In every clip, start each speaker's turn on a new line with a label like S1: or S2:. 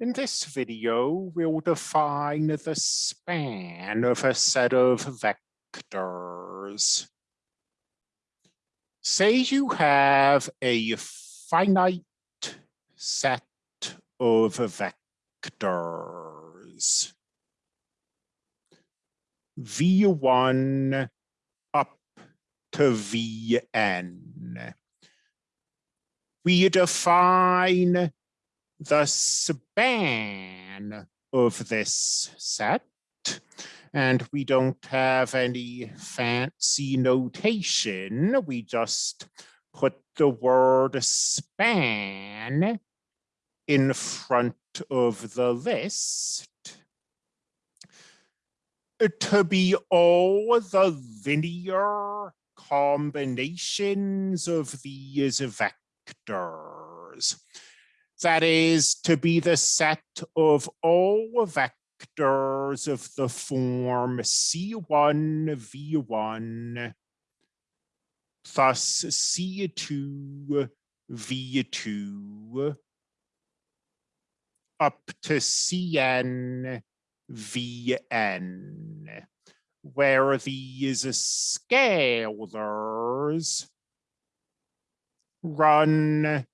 S1: In this video, we'll define the span of a set of vectors. Say you have a finite set of vectors. V1 up to Vn. We define the span of this set. And we don't have any fancy notation. We just put the word span in front of the list to be all the linear combinations of these vectors. That is to be the set of all vectors of the form C1 V1 plus C2 V2 up to Cn Vn, where these scalars run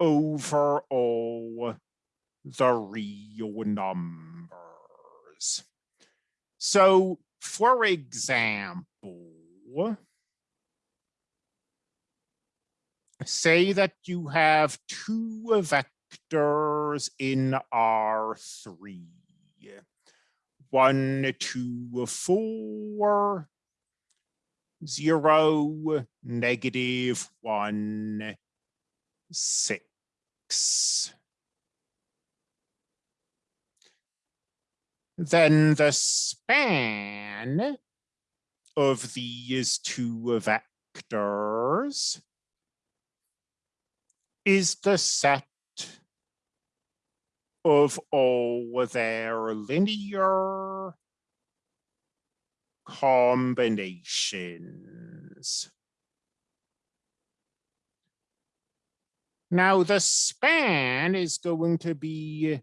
S1: over all the real numbers. So, for example, say that you have two vectors in R3. One, two, four, zero, negative, one, six. Then the span of these two vectors is the set of all their linear combinations. Now the span is going to be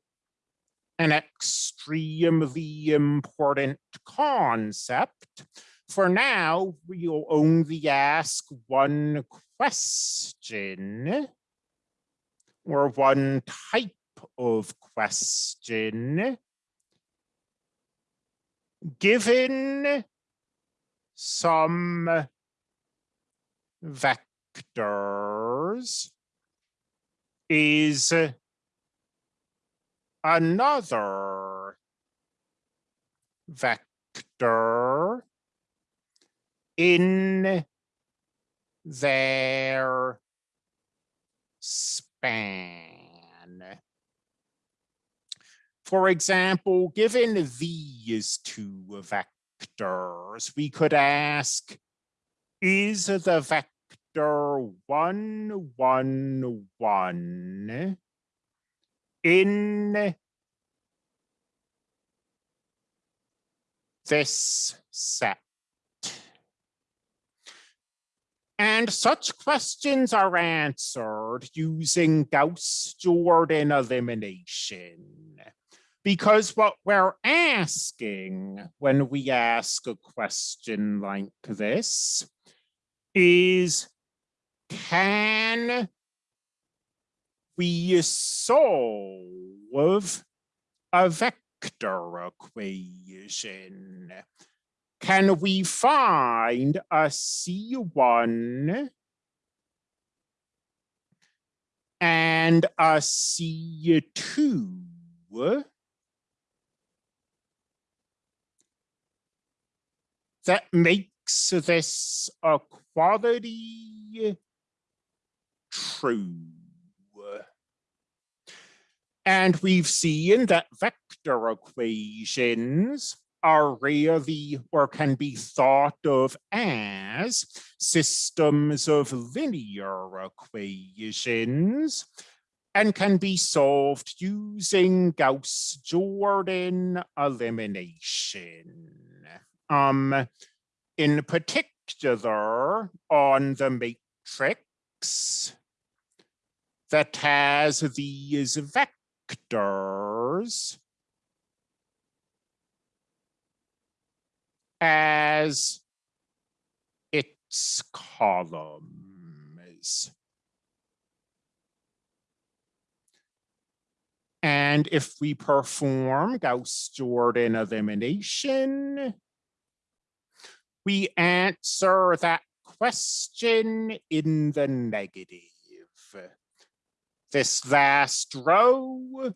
S1: an extremely important concept. For now, we'll only ask one question or one type of question. Given some vectors, is another vector in their span. For example, given these two vectors, we could ask, is the vector one, one in this set. And such questions are answered using Gauss-Jordan elimination. Because what we're asking when we ask a question like this is can we solve a vector equation? Can we find a C1 and a C2 that makes this a quality true. And we've seen that vector equations are really or can be thought of as systems of linear equations and can be solved using Gauss-Jordan elimination. Um, in particular, on the matrix that has these vectors as its columns. And if we perform Gauss-Jordan elimination, we answer that question in the negative. This last row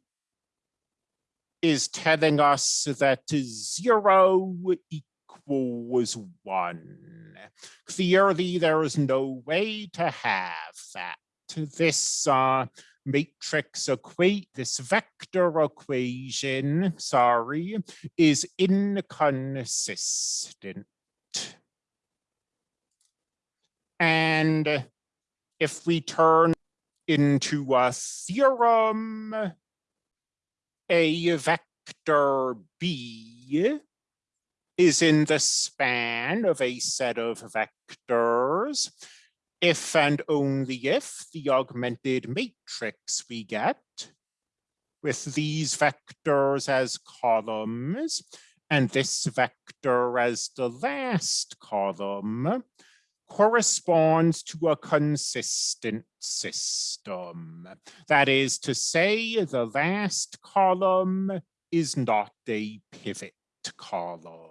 S1: is telling us that zero equals one. Clearly, there is no way to have that. This uh, matrix equate, this vector equation, sorry, is inconsistent. And if we turn into a theorem, a vector B is in the span of a set of vectors. If and only if the augmented matrix we get with these vectors as columns and this vector as the last column corresponds to a consistent system. That is to say, the last column is not a pivot column.